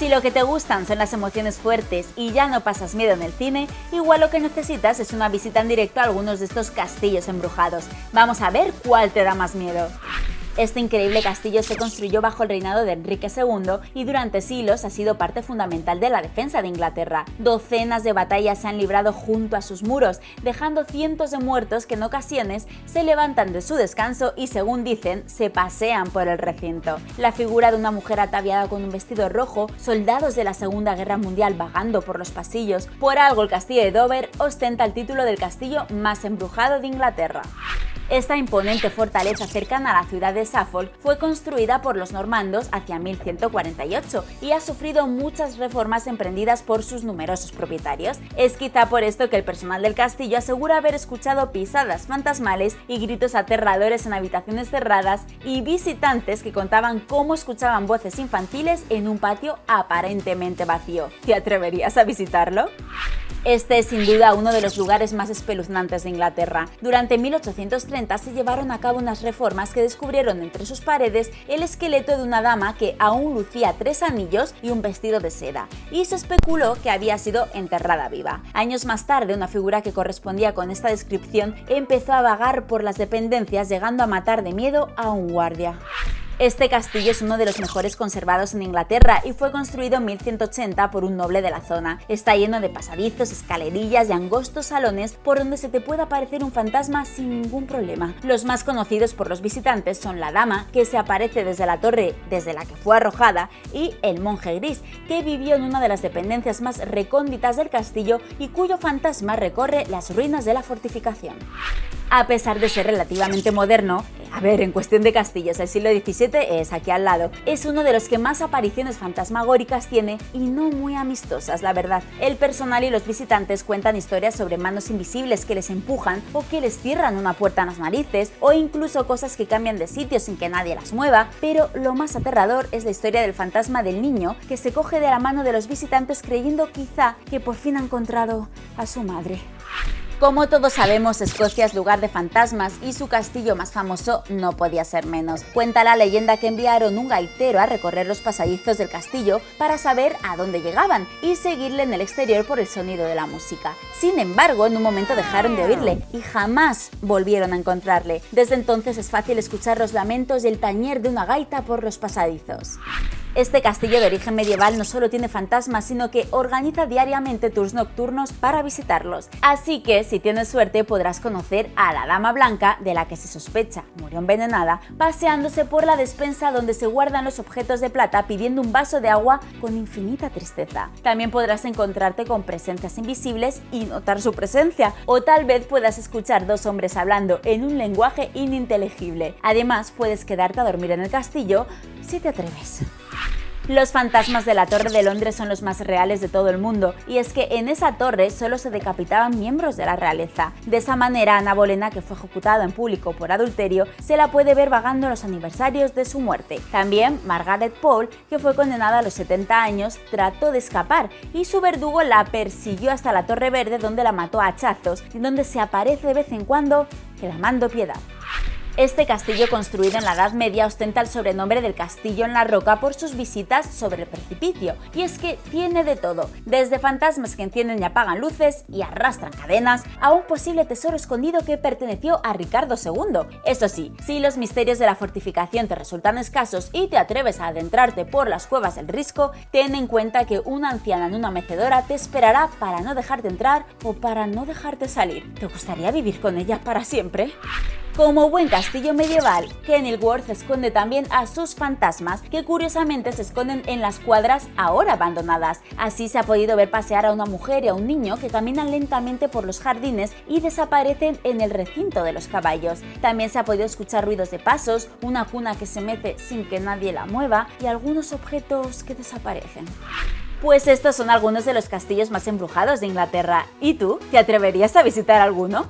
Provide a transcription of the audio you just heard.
Si lo que te gustan son las emociones fuertes y ya no pasas miedo en el cine, igual lo que necesitas es una visita en directo a algunos de estos castillos embrujados. Vamos a ver cuál te da más miedo. Este increíble castillo se construyó bajo el reinado de Enrique II y durante siglos ha sido parte fundamental de la defensa de Inglaterra. Docenas de batallas se han librado junto a sus muros, dejando cientos de muertos que en ocasiones se levantan de su descanso y, según dicen, se pasean por el recinto. La figura de una mujer ataviada con un vestido rojo, soldados de la Segunda Guerra Mundial vagando por los pasillos, por algo el castillo de Dover ostenta el título del castillo más embrujado de Inglaterra. Esta imponente fortaleza cercana a la ciudad de Suffolk fue construida por los normandos hacia 1148 y ha sufrido muchas reformas emprendidas por sus numerosos propietarios. Es quizá por esto que el personal del castillo asegura haber escuchado pisadas fantasmales y gritos aterradores en habitaciones cerradas y visitantes que contaban cómo escuchaban voces infantiles en un patio aparentemente vacío. ¿Te atreverías a visitarlo? Este es sin duda uno de los lugares más espeluznantes de Inglaterra. Durante 1830 se llevaron a cabo unas reformas que descubrieron entre sus paredes el esqueleto de una dama que aún lucía tres anillos y un vestido de seda, y se especuló que había sido enterrada viva. Años más tarde, una figura que correspondía con esta descripción empezó a vagar por las dependencias llegando a matar de miedo a un guardia. Este castillo es uno de los mejores conservados en Inglaterra y fue construido en 1180 por un noble de la zona. Está lleno de pasadizos, escalerillas y angostos salones por donde se te puede aparecer un fantasma sin ningún problema. Los más conocidos por los visitantes son la dama, que se aparece desde la torre desde la que fue arrojada, y el monje gris, que vivió en una de las dependencias más recónditas del castillo y cuyo fantasma recorre las ruinas de la fortificación. A pesar de ser relativamente moderno, a ver, en cuestión de castillos, el siglo XVII es aquí al lado. Es uno de los que más apariciones fantasmagóricas tiene y no muy amistosas, la verdad. El personal y los visitantes cuentan historias sobre manos invisibles que les empujan o que les cierran una puerta en las narices o incluso cosas que cambian de sitio sin que nadie las mueva, pero lo más aterrador es la historia del fantasma del niño que se coge de la mano de los visitantes creyendo quizá que por fin ha encontrado a su madre. Como todos sabemos, Escocia es lugar de fantasmas y su castillo más famoso no podía ser menos. Cuenta la leyenda que enviaron un gaitero a recorrer los pasadizos del castillo para saber a dónde llegaban y seguirle en el exterior por el sonido de la música. Sin embargo, en un momento dejaron de oírle y jamás volvieron a encontrarle. Desde entonces es fácil escuchar los lamentos y el tañer de una gaita por los pasadizos. Este castillo de origen medieval no solo tiene fantasmas, sino que organiza diariamente tours nocturnos para visitarlos. Así que, si tienes suerte, podrás conocer a la Dama Blanca, de la que se sospecha murió envenenada, paseándose por la despensa donde se guardan los objetos de plata pidiendo un vaso de agua con infinita tristeza. También podrás encontrarte con presencias invisibles y notar su presencia, o tal vez puedas escuchar dos hombres hablando en un lenguaje ininteligible. Además, puedes quedarte a dormir en el castillo si te atreves. Los fantasmas de la Torre de Londres son los más reales de todo el mundo, y es que en esa torre solo se decapitaban miembros de la realeza. De esa manera, Ana Bolena, que fue ejecutada en público por adulterio, se la puede ver vagando los aniversarios de su muerte. También Margaret Paul, que fue condenada a los 70 años, trató de escapar y su verdugo la persiguió hasta la Torre Verde donde la mató a hachazos y donde se aparece de vez en cuando clamando piedad. Este castillo construido en la Edad Media ostenta el sobrenombre del Castillo en la Roca por sus visitas sobre el precipicio, y es que tiene de todo, desde fantasmas que encienden y apagan luces y arrastran cadenas, a un posible tesoro escondido que perteneció a Ricardo II. Eso sí, si los misterios de la fortificación te resultan escasos y te atreves a adentrarte por las cuevas del Risco, ten en cuenta que una anciana en una mecedora te esperará para no dejarte entrar o para no dejarte salir. ¿Te gustaría vivir con ella para siempre? Como buen castillo medieval, Kenilworth esconde también a sus fantasmas, que curiosamente se esconden en las cuadras ahora abandonadas. Así se ha podido ver pasear a una mujer y a un niño que caminan lentamente por los jardines y desaparecen en el recinto de los caballos. También se ha podido escuchar ruidos de pasos, una cuna que se mete sin que nadie la mueva y algunos objetos que desaparecen. Pues estos son algunos de los castillos más embrujados de Inglaterra. ¿Y tú? ¿Te atreverías a visitar alguno?